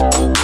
you.